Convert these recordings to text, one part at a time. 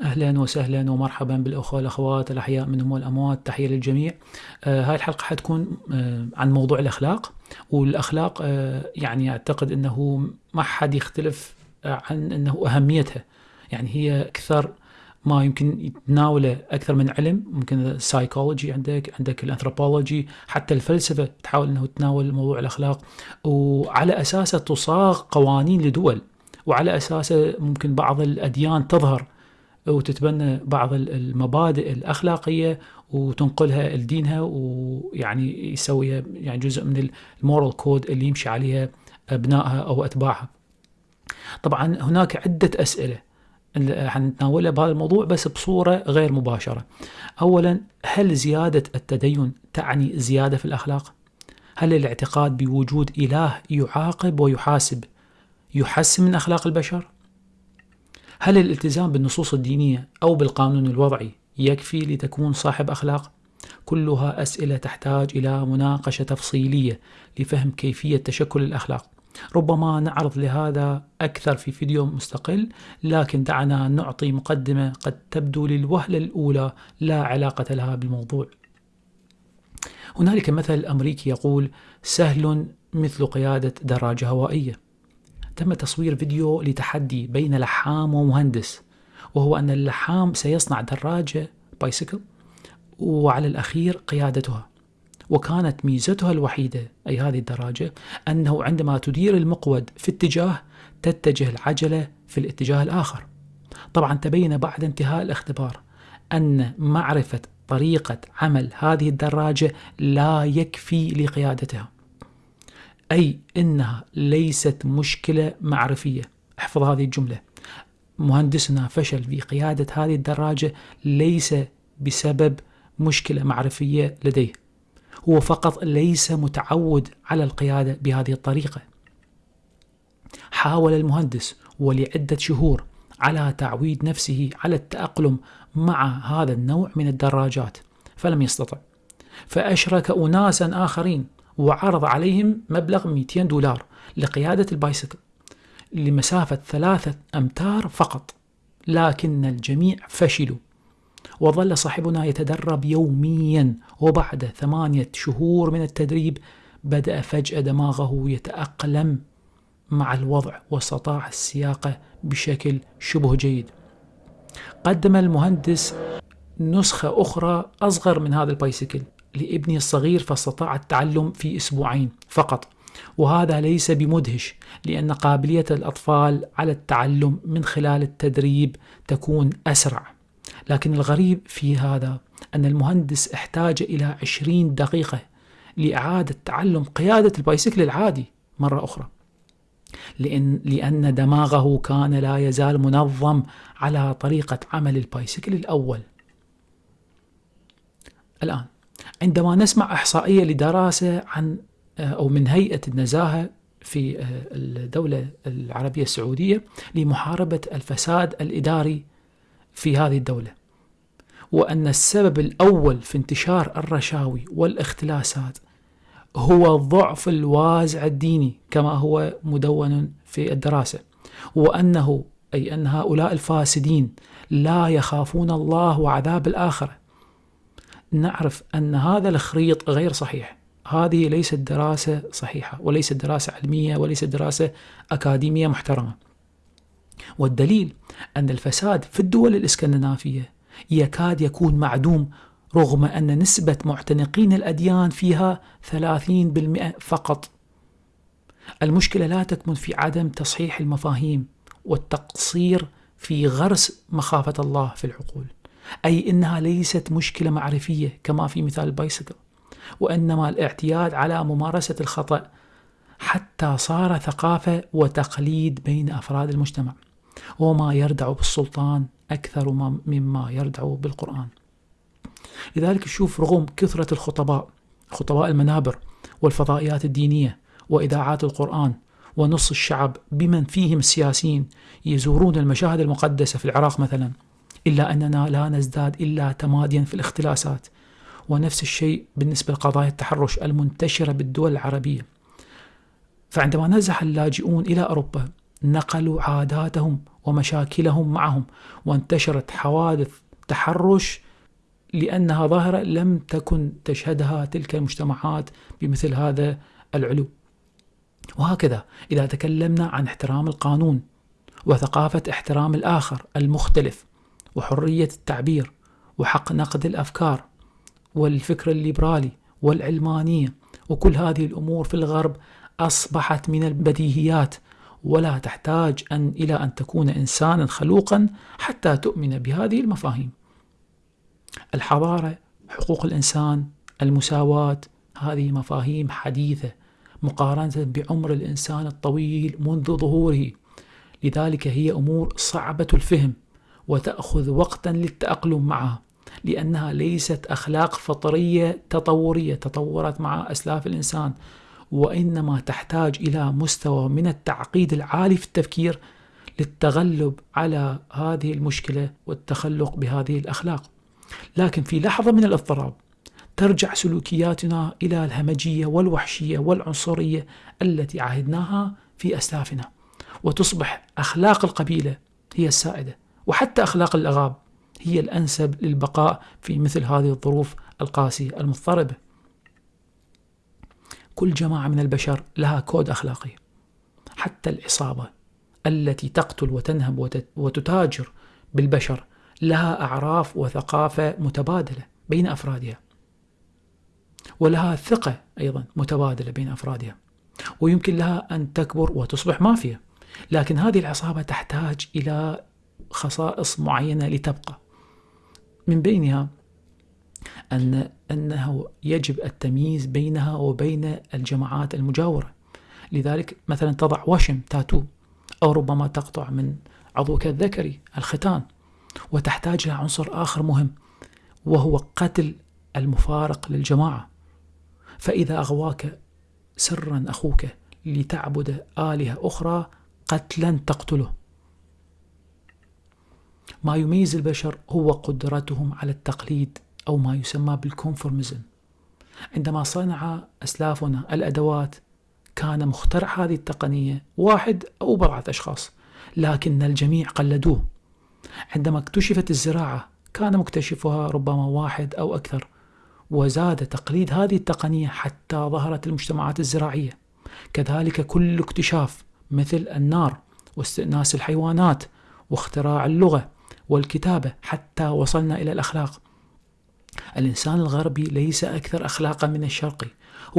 أهلا وسهلا ومرحبا بالأخوة والاخوات الأحياء منهم والأموات. تحية للجميع. آه هاي الحلقة حتكون آه عن موضوع الأخلاق والأخلاق آه يعني أعتقد إنه ما حد يختلف عن إنه أهميتها. يعني هي أكثر ما يمكن يتناوله أكثر من علم. ممكن السايكولوجي عندك عندك الأنثروبولوجي حتى الفلسفة تحاول إنه تناول موضوع الأخلاق. وعلى أساسه تصاغ قوانين لدول وعلى أساسه ممكن بعض الأديان تظهر وتتبنى بعض المبادئ الأخلاقية وتنقلها لدينها ويعني يسوي يعني جزء من المورال كود اللي يمشي عليها أبنائها أو أتباعها. طبعا هناك عدة أسئلة حنتناولها بهذا الموضوع بس بصورة غير مباشرة. اولا هل زيادة التدين تعني زيادة في الأخلاق؟ هل الاعتقاد بوجود إله يعاقب ويحاسب يحسن من أخلاق البشر؟ هل الالتزام بالنصوص الدينية أو بالقانون الوضعي يكفي لتكون صاحب أخلاق؟ كلها أسئلة تحتاج إلى مناقشة تفصيلية لفهم كيفية تشكل الأخلاق. ربما نعرض لهذا أكثر في فيديو مستقل، لكن دعنا نعطي مقدمة قد تبدو للوهلة الأولى لا علاقة لها بالموضوع. هنالك مثل أمريكي يقول: سهل مثل قيادة دراجة هوائية. تم تصوير فيديو لتحدي بين لحام ومهندس وهو أن اللحام سيصنع دراجة بايسكل وعلى الأخير قيادتها. وكانت ميزتها الوحيدة أي هذه الدراجة أنه عندما تدير المقود في اتجاه تتجه العجلة في الاتجاه الآخر. طبعا تبين بعد انتهاء الاختبار أن معرفة طريقة عمل هذه الدراجة لا يكفي لقيادتها. أي إنها ليست مشكلة معرفية. احفظ هذه الجملة. مهندسنا فشل في قيادة هذه الدراجة ليس بسبب مشكلة معرفية لديه. هو فقط ليس متعود على القيادة بهذه الطريقة. حاول المهندس ولعدة شهور على تعويد نفسه على التأقلم مع هذا النوع من الدراجات فلم يستطع. فأشرك أناسا آخرين وعرض عليهم مبلغ 200 دولار لقيادة البايسكل لمسافة ثلاثة أمتار فقط. لكن الجميع فشلوا. وظل صاحبنا يتدرب يوميا وبعد ثمانية شهور من التدريب بدأ فجأة دماغه يتأقلم مع الوضع واستطاع السياقة بشكل شبه جيد. قدم المهندس نسخة أخرى أصغر من هذا البايسكل. لابني الصغير فاستطاع التعلم في أسبوعين فقط. وهذا ليس بمدهش لأن قابلية الأطفال على التعلم من خلال التدريب تكون أسرع. لكن الغريب في هذا أن المهندس احتاج إلى عشرين دقيقة لإعادة تعلم قيادة البايسكل العادي مرة أخرى. لأن, لأن دماغه كان لا يزال منظم على طريقة عمل البايسكل الأول. الآن عندما نسمع إحصائية لدراسة عن آه، أو من هيئة النزاهة في آه، الدولة العربية السعودية لمحاربة الفساد الإداري في هذه الدولة وأن السبب الأول في انتشار الرشاوي والاختلاسات هو ضعف الوازع الديني كما هو مدون في الدراسة وأنه أي أن هؤلاء الفاسدين لا يخافون الله وعذاب الآخرة. نعرف أن هذا الخريط غير صحيح. هذه ليست دراسة صحيحة وليست دراسة علمية وليست دراسة أكاديمية محترمة. والدليل أن الفساد في الدول الإسكندنافية يكاد يكون معدوم رغم أن نسبة معتنقين الأديان فيها 30% فقط. المشكلة لا تكمن في عدم تصحيح المفاهيم والتقصير في غرس مخافة الله في العقول. أي إنها ليست مشكلة معرفية كما في مثال البايسكل. وإنما الاعتياد على ممارسة الخطأ حتى صار ثقافة وتقليد بين أفراد المجتمع. وما يردع بالسلطان أكثر مما يردع بالقرآن. لذلك شوف رغم كثرة الخطباء خطباء المنابر والفضائيات الدينية وإذاعات القرآن ونص الشعب بمن فيهم السياسيين يزورون المشاهد المقدسة في العراق مثلا. إلا أننا لا نزداد إلا تماديا في الاختلاسات. ونفس الشيء بالنسبة لقضايا التحرش المنتشرة بالدول العربية. فعندما نزح اللاجئون إلى أوروبا نقلوا عاداتهم ومشاكلهم معهم وانتشرت حوادث تحرش لأنها ظاهرة لم تكن تشهدها تلك المجتمعات بمثل هذا العلو. وهكذا إذا تكلمنا عن احترام القانون وثقافة احترام الآخر المختلف. وحرية التعبير وحق نقد الأفكار والفكر الليبرالي والعلمانية وكل هذه الأمور في الغرب أصبحت من البديهيات. ولا تحتاج أن إلى أن تكون إنسانا خلوقا حتى تؤمن بهذه المفاهيم. الحضارة حقوق الإنسان المساواة هذه مفاهيم حديثة مقارنة بعمر الإنسان الطويل منذ ظهوره. لذلك هي أمور صعبة الفهم. وتأخذ وقتا للتأقلم معها لأنها ليست أخلاق فطرية تطورية تطورت مع أسلاف الإنسان وإنما تحتاج إلى مستوى من التعقيد العالي في التفكير للتغلب على هذه المشكلة والتخلق بهذه الأخلاق. لكن في لحظة من الاضطراب ترجع سلوكياتنا إلى الهمجية والوحشية والعنصرية التي عهدناها في أسلافنا وتصبح أخلاق القبيلة هي السائدة. وحتى أخلاق الأغاب هي الأنسب للبقاء في مثل هذه الظروف القاسية المضطربة. كل جماعة من البشر لها كود أخلاقي حتى العصابة التي تقتل وتنهب وتتاجر بالبشر لها أعراف وثقافة متبادلة بين أفرادها ولها ثقة أيضا متبادلة بين أفرادها ويمكن لها أن تكبر وتصبح مافيا. لكن هذه العصابة تحتاج إلى خصائص معينة لتبقى. من بينها أن أنه يجب التمييز بينها وبين الجماعات المجاورة. لذلك مثلا تضع وشم تاتو أو ربما تقطع من عضوك الذكري الختان وتحتاج إلى عنصر آخر مهم وهو قتل المفارق للجماعة. فإذا أغواك سرا أخوك لتعبد آلهة أخرى قتلا تقتله. ما يميز البشر هو قدرتهم على التقليد أو ما يسمى بالكونفورميزم عندما صنع أسلافنا الأدوات كان مخترع هذه التقنية واحد أو بضعة أشخاص لكن الجميع قلدوه. عندما اكتشفت الزراعة كان مكتشفها ربما واحد أو أكثر وزاد تقليد هذه التقنية حتى ظهرت المجتمعات الزراعية. كذلك كل اكتشاف مثل النار واستئناس الحيوانات واختراع اللغة والكتابة حتى وصلنا إلى الأخلاق. الإنسان الغربي ليس أكثر أخلاقا من الشرقي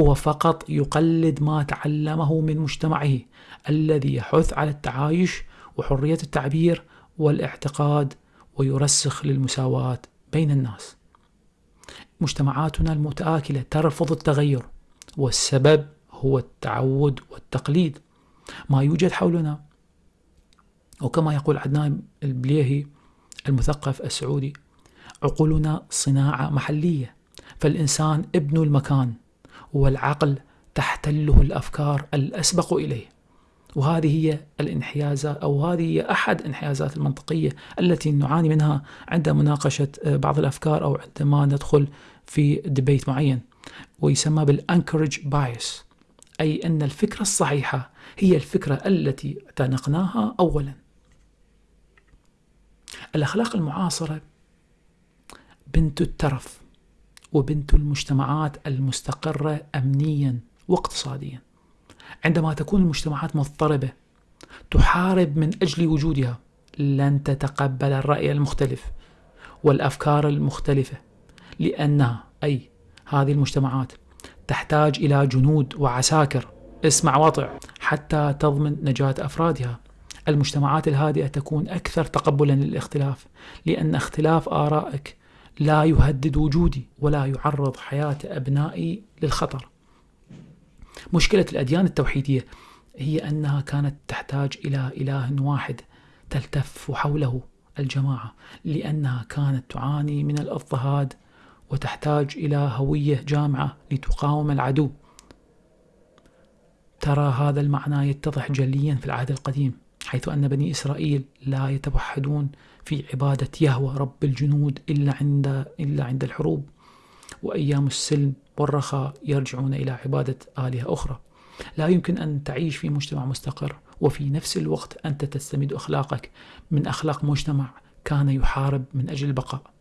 هو فقط يقلد ما تعلمه من مجتمعه الذي يحث على التعايش وحرية التعبير والاعتقاد ويرسخ للمساواة بين الناس. مجتمعاتنا المتآكلة ترفض التغير والسبب هو التعود والتقليد. ما يوجد حولنا وكما يقول عدنان البليهي المثقف السعودي. عقولنا صناعة محلية فالإنسان ابن المكان والعقل تحتله الأفكار الأسبق إليه. وهذه هي الانحيازات أو هذه هي أحد انحيازات المنطقية التي نعاني منها عند مناقشة بعض الأفكار أو عندما ندخل في debate معين. ويسمى بال anchorage bias أي أن الفكرة الصحيحة هي الفكرة التي اعتنقناها أولا. الأخلاق المعاصرة بنت الترف وبنت المجتمعات المستقرة أمنيا واقتصاديا. عندما تكون المجتمعات مضطربة تحارب من أجل وجودها لن تتقبل الرأي المختلف والأفكار المختلفة لأنها أي هذه المجتمعات تحتاج إلى جنود وعساكر. اسمع وطع حتى تضمن نجاة أفرادها. المجتمعات الهادئة تكون أكثر تقبلا للاختلاف لأن اختلاف آرائك لا يهدد وجودي ولا يعرض حياة أبنائي للخطر. مشكلة الأديان التوحيدية هي أنها كانت تحتاج إلى إله واحد تلتف حوله الجماعة لأنها كانت تعاني من الاضطهاد وتحتاج إلى هوية جامعة لتقاوم العدو. ترى هذا المعنى يتضح جليا في العهد القديم. حيث أن بني إسرائيل لا يتوحدون في عبادة يهوى رب الجنود إلا عند إلا عند الحروب وأيام السلم والرخاء يرجعون إلى عبادة آلهة أخرى. لا يمكن أن تعيش في مجتمع مستقر وفي نفس الوقت أنت تستمد أخلاقك. من أخلاق مجتمع كان يحارب من أجل البقاء.